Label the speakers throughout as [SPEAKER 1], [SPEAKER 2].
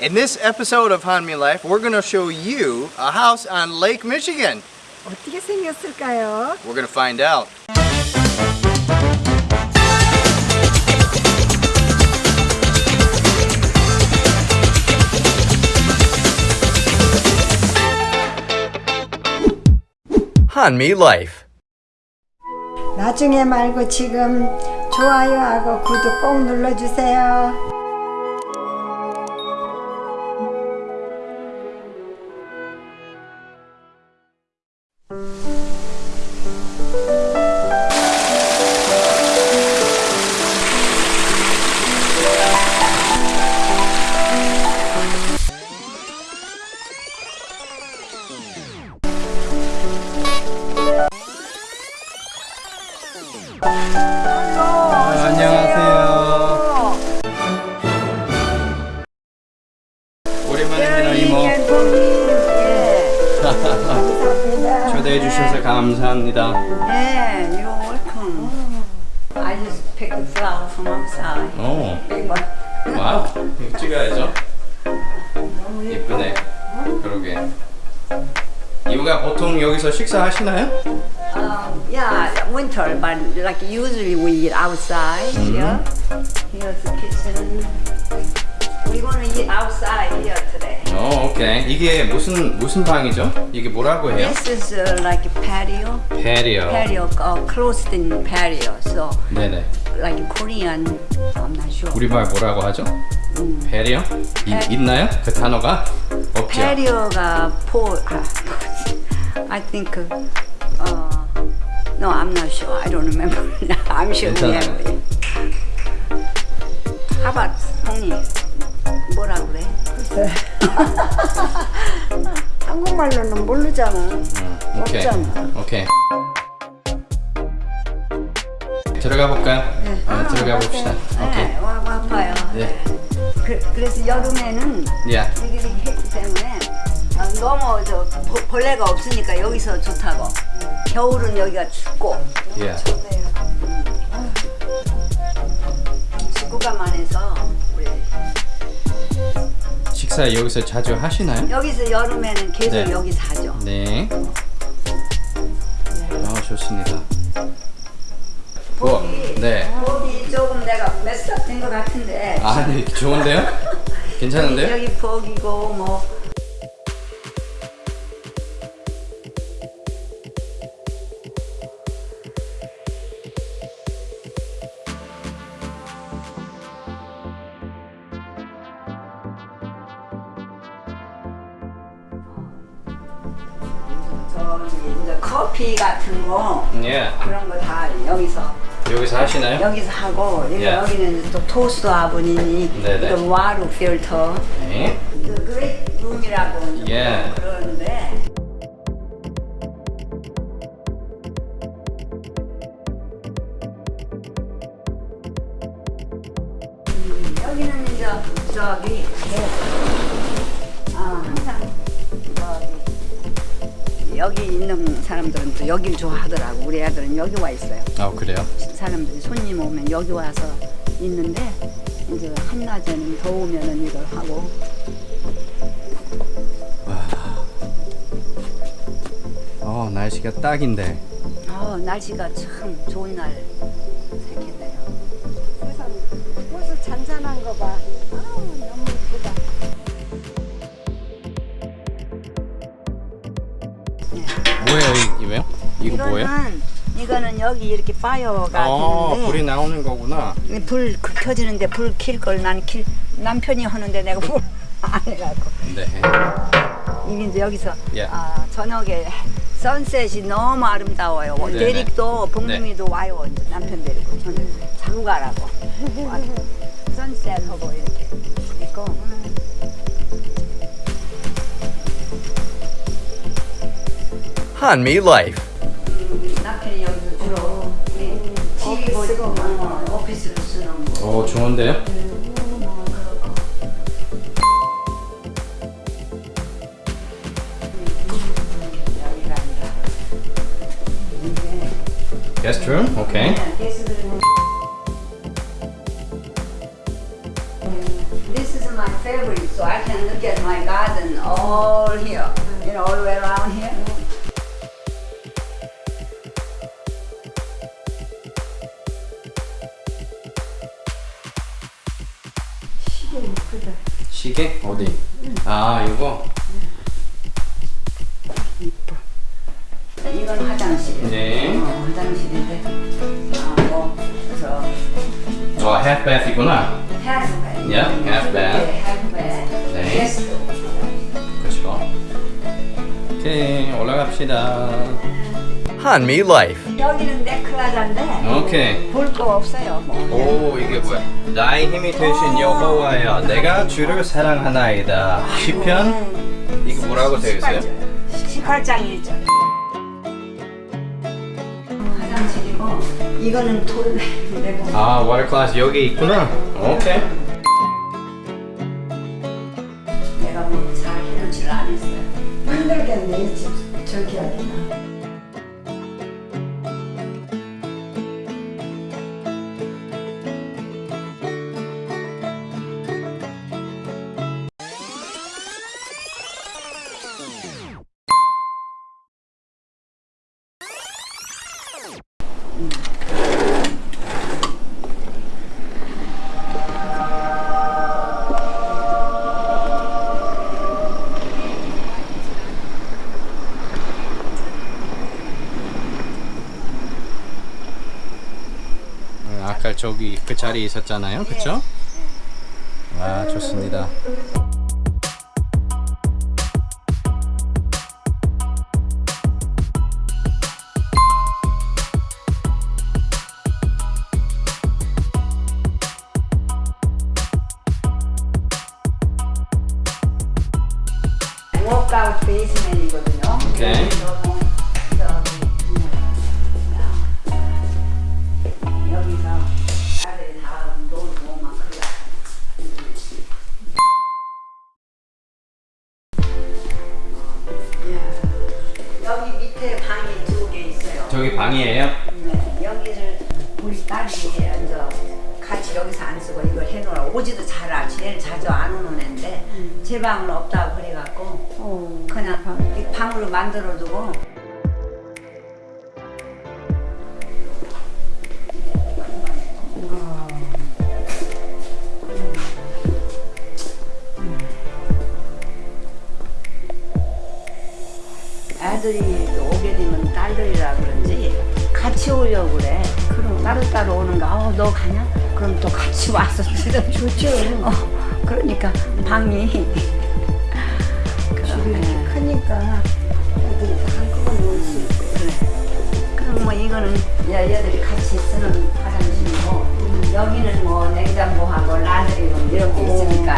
[SPEAKER 1] In this episode of Hanmi Life, we're going to show you a house on Lake Michigan.
[SPEAKER 2] 어떻게 생겼을까요?
[SPEAKER 1] We're going to find out. Hanmi Life.
[SPEAKER 2] 나중에 말고 지금 좋아요하고 구독 꼭 눌러주세요.
[SPEAKER 1] 초대해 주셔서 감사합니다.
[SPEAKER 3] Yeah, you're welcome. I just picked the flower from outside.
[SPEAKER 1] 오,
[SPEAKER 3] Big one.
[SPEAKER 1] 와우. 찍어야죠. 예쁘네. 그러게. 이모가 보통 여기서 식사하시나요?
[SPEAKER 3] Um, yeah, winter, but like usually we eat outside here. Here's the kitchen. We're gonna eat outside here today.
[SPEAKER 1] 어, 오케이. 이게 무슨 무슨 방이죠? 이게 뭐라고 해요?
[SPEAKER 3] This is uh, like a patio.
[SPEAKER 1] 페리어.
[SPEAKER 3] Patio, uh, closed-in patio. So,
[SPEAKER 1] 네네.
[SPEAKER 3] like Korean, I'm not sure.
[SPEAKER 1] 우리말 뭐라고 하죠? 페리어? 이,
[SPEAKER 3] 페-
[SPEAKER 1] 있나요? 그 단어가 없죠.
[SPEAKER 3] patio가 포, 아, I think, uh, no, I'm not sure. I don't remember. I'm sure we have
[SPEAKER 1] 괜찮아요.
[SPEAKER 3] it. How about 형님? 뭐라 그래?
[SPEAKER 2] 한국말로는 모르잖아.
[SPEAKER 1] 오케이.
[SPEAKER 2] 없잖아.
[SPEAKER 1] 오케이. 들어가 볼까요? 네, 들어가 봅시다. 오케이.
[SPEAKER 3] 네, 와, 와 봐요.
[SPEAKER 1] 네.
[SPEAKER 3] 그, 그래서 여름에는 이렇게 했기 때문에 아, 너무 저 버- 벌레가 없으니까 여기서 좋다고. 겨울은 여기가 춥고
[SPEAKER 1] 야. 식사 여기서 자주 하시나요?
[SPEAKER 3] 여기서 여름에는 계속
[SPEAKER 1] 네.
[SPEAKER 3] 여기 사죠.
[SPEAKER 1] 네. 아, 좋습니다. 뭐, 네.
[SPEAKER 3] 거기 조금 내가 메스업 된것 같은데
[SPEAKER 1] 아니, 좋은데요? 괜찮은데요?
[SPEAKER 3] 여기 fog이고 뭐 같은 거
[SPEAKER 1] 예.
[SPEAKER 3] 그런 거 다 여기서
[SPEAKER 1] 여기서 하시나요?
[SPEAKER 3] 여기서 하고 여기,
[SPEAKER 1] 예.
[SPEAKER 3] 여기는 또 toaster oven이. 또 water filter
[SPEAKER 1] 네.
[SPEAKER 3] 그 great room이라고
[SPEAKER 1] 예.
[SPEAKER 3] 그러는데 음, 여기는 이제 저기 아 항상 여기 있는 사람들은 또 여길 좋아하더라고. 우리 애들은 여기 와 있어요.
[SPEAKER 1] 아, 그래요?
[SPEAKER 3] 사람들이 손님 오면 여기 와서 있는데 이제 한낮에는 더우면은 이걸 하고.
[SPEAKER 1] 어, 날씨가 딱인데.
[SPEAKER 3] 어 날씨가 참 좋은 날
[SPEAKER 2] 거
[SPEAKER 1] 뭐예요?
[SPEAKER 3] 이거는 여기 이렇게 파이어가
[SPEAKER 1] 어,
[SPEAKER 3] 있는데
[SPEAKER 1] 불이 나오는 거구나.
[SPEAKER 3] 불 그- 켜지는데 불 킬 걸 난 킬 남편이 하는데 내가 뭘 안 해갖고
[SPEAKER 1] 네.
[SPEAKER 3] 이게 이제 여기서
[SPEAKER 1] 예.
[SPEAKER 3] 아, 저녁에 선셋이 너무 아름다워요. 뭐
[SPEAKER 1] 네네.
[SPEAKER 3] 대립도 봉둥이도 와요. 이제 남편 데리고 저는 자고 가라고. 선셋하고 이렇게 있고.
[SPEAKER 1] 한미 라이프.
[SPEAKER 3] 쓰는 거.
[SPEAKER 1] 오, 좋은데요?
[SPEAKER 3] 여기가 아니라. 이게
[SPEAKER 1] 게스트룸? 오케이.
[SPEAKER 3] 그냥 게스트들은 This is my favorite So I can look at my garden all here, you know, all the way around here.
[SPEAKER 2] 시계 이쁘다.
[SPEAKER 1] 시계? 어디? 아 이거?
[SPEAKER 3] 이건 화장실.
[SPEAKER 1] 네.
[SPEAKER 3] 어, 화장실인데. 아, 뭐, 그래서
[SPEAKER 1] 어 bath이구나
[SPEAKER 3] half
[SPEAKER 1] Yeah, half bath.
[SPEAKER 3] 네.
[SPEAKER 1] 그렇죠 오케이 올라갑시다 한미 라이프
[SPEAKER 3] 여기는 네클라자인데
[SPEAKER 1] 오케이
[SPEAKER 3] 볼 거 없어요. 뭐.
[SPEAKER 1] 오 이게 뭐야 나의 힘이 되신 여호와여 내가 주를 사랑하나이다 시편 이게 뭐라고 되어 있어요?
[SPEAKER 3] 18장 1절. 화장실이고 이거는 toilet인데
[SPEAKER 1] 아 water closet 여기 있구나 오케이
[SPEAKER 3] 내가 뭐잘 해놓지를 않았어요.
[SPEAKER 2] 힘들겠네 이집 저기 하기나.
[SPEAKER 1] 아까 저기 그 자리에 있었잖아요 그쵸? 와 좋습니다
[SPEAKER 3] 워크아웃 베이스맨이거든요.
[SPEAKER 1] 오케이.
[SPEAKER 3] 저기
[SPEAKER 1] 방이에요?
[SPEAKER 3] 네, 여기를 우리 딸이 이제 같이 여기서 안 쓰고 이걸 해놓으라 오지도 잘 와. 제일 자주 안 오는 애인데 제 방은 없다고 그래갖고
[SPEAKER 2] 어.
[SPEAKER 3] 그냥 이 방으로 만들어 두고 어, 너 가냐? 그럼 또 같이 와서 들으면 좋죠. 어, 그러니까 방이
[SPEAKER 2] 집이 이렇게. 크니까 애들이 다 한꺼번에 올 수 있고.
[SPEAKER 3] 그래. 그럼 뭐 이거는 야, 얘들이 같이 쓰는 화장실이고 여기는 뭐 냉장고하고 라드리룸 이런 게 있으니까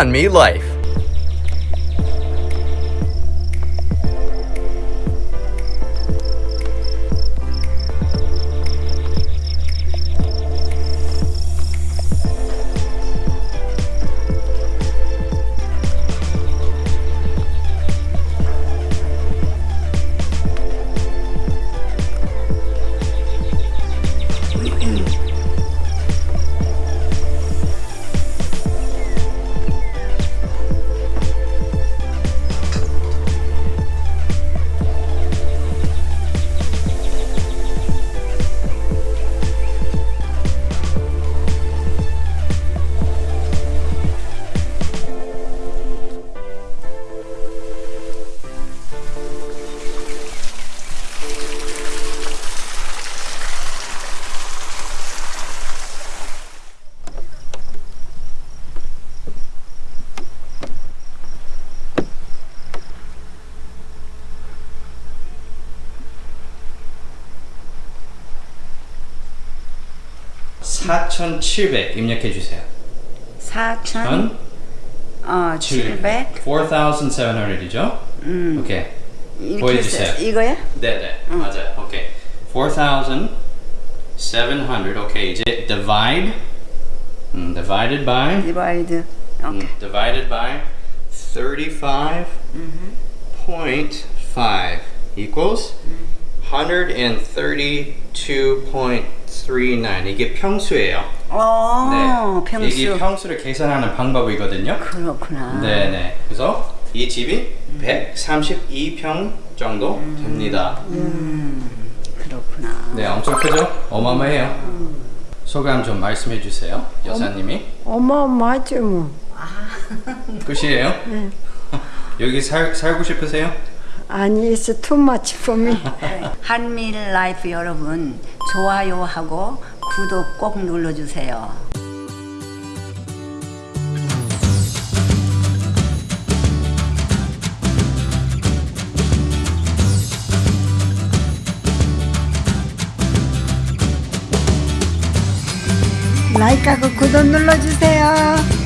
[SPEAKER 1] 한미 라 (4,700) 입력해 주세요
[SPEAKER 3] 4천 어 700.
[SPEAKER 1] 4,700이죠? 오케이
[SPEAKER 3] 이렇게
[SPEAKER 1] 보여주세요.
[SPEAKER 3] 써- 이거야?
[SPEAKER 1] 네네 맞아요 오케이 4,700 오케이 이제 divide. 음, divided by?
[SPEAKER 3] divide. 오케이.
[SPEAKER 1] 음, divided by 35.5 1.5 equals 132.39 이게 평수예요.
[SPEAKER 3] 어,
[SPEAKER 1] 네.
[SPEAKER 3] 평수.
[SPEAKER 1] 이게 평수를 계산하는 방법이거든요.
[SPEAKER 3] 그렇구나.
[SPEAKER 1] 네네. 그래서 이 집이 132평 정도 됩니다.
[SPEAKER 3] 그렇구나.
[SPEAKER 1] 네, 엄청 크죠? 어마어마해요. 소감 좀 말씀해 주세요, 여사님이.
[SPEAKER 2] 어마어마하지 뭐.
[SPEAKER 1] 끝이에요? 여기 살, 살고 싶으세요?
[SPEAKER 2] 아니, it's too much for me.
[SPEAKER 3] 한밀 라이프 여러분 좋아요하고 구독 꼭 눌러주세요.
[SPEAKER 2] 라이크하고 구독 눌러주세요.